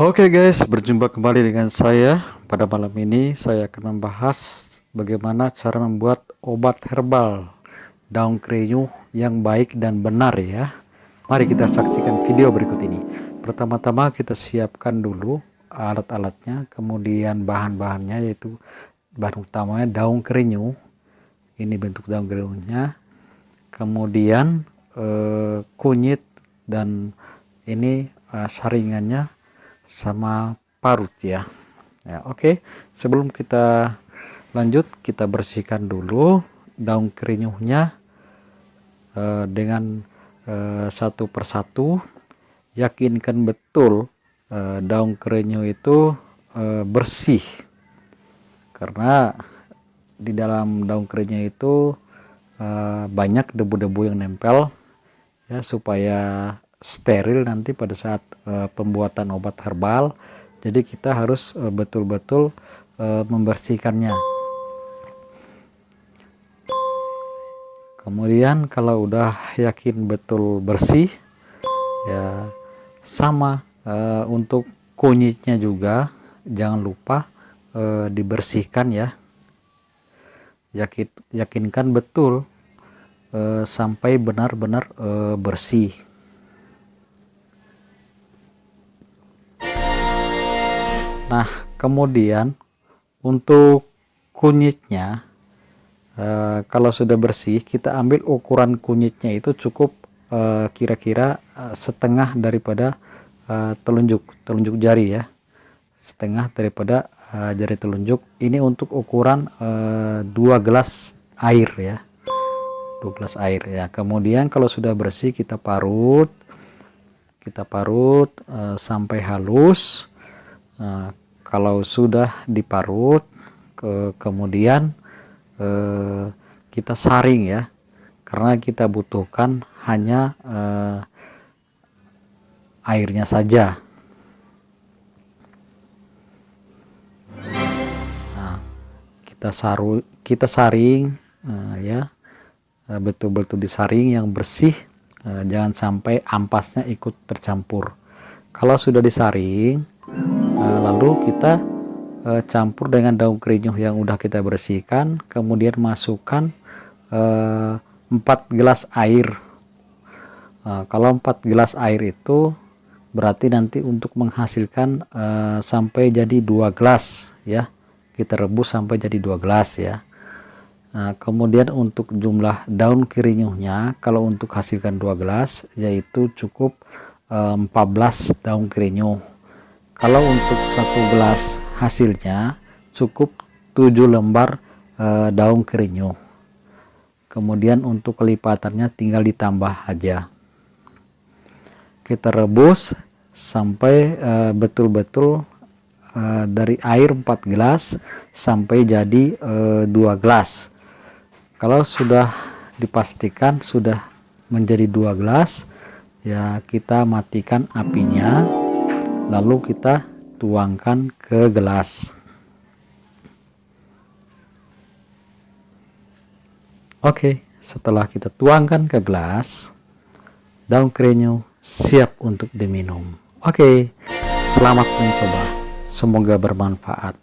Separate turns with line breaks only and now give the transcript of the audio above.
Oke guys, berjumpa kembali dengan saya. Pada malam ini saya akan membahas bagaimana cara membuat obat herbal daun krenyu yang baik dan benar ya. Mari kita saksikan video berikut ini. Pertama-tama kita siapkan dulu alat-alatnya, kemudian bahan-bahannya yaitu bahan utamanya daun krenyu. Ini bentuk daun krenyunya. Kemudian eh, kunyit dan ini eh, saringannya sama parut ya. Ya oke. Okay. sebelum kita lanjut kita bersihkan dulu daun kerinyuhnya uh, dengan uh, satu persatu. Yakinkan betul uh, daun kerinyuh itu uh, bersih. Karena di dalam daun kerinyuh itu uh, banyak debu-debu yang nempel ya supaya steril nanti pada saat uh, pembuatan obat herbal. Jadi kita harus eh, betul-betul uh, uh, membersihkannya. Kemudian kalau udah yakin betul bersih ya sama uh, untuk kunyitnya juga jangan lupa uh, dibersihkan ya. Yakin yakinkan betul uh, sampai benar-benar uh, bersih kemudian untuk kunyitnya e, kalau sudah bersih, kita ambil ukuran kunyitnya itu cukup eh, kira-kira e, setengah daripada e, telunjuk telunjuk jari ya. Setengah daripada e, jari telunjuk. Ini untuk ukuran dua gelas air ya. Dua gelas air ya. Kemudian kalau sudah bersih kita parut kita parut sampai halus. Kalau sudah diparut ke, kemudian eh, kita saring ya. Karena kita butuhkan hanya eh, airnya saja. Nah, kita saru kita saring eh, ya. Betul-betul disaring yang bersih eh, jangan sampai ampasnya ikut tercampur. Kalau sudah disaring lalu kita uh, campur dengan daun kerinyuh yang udah kita bersihkan kemudian masukkan uh, eh, 4 gelas air. Kalau 4 gelas air itu berarti nanti untuk menghasilkan sampai jadi dua gelas ya. Kita rebus sampai jadi dua gelas ya. Nah, kemudian untuk jumlah daun kerinyuhnya kalau untuk hasilkan dua gelas yaitu cukup uh, 14 daun kerinyuh kalau untuk satu gelas hasilnya cukup 7 lembar e, daun kerinyuh kemudian untuk kelipatannya tinggal ditambah aja. Kita rebus sampai eh, betul-betul e, dari air 4 gelas sampai jadi e, 2 gelas. Kalau sudah dipastikan sudah menjadi dua gelas ya kita matikan apinya lalu kita tuangkan ke gelas. Oke setelah kita tuangkan ke gelas daun krenyu siap untuk diminum. Oke selamat mencoba. Semoga bermanfaat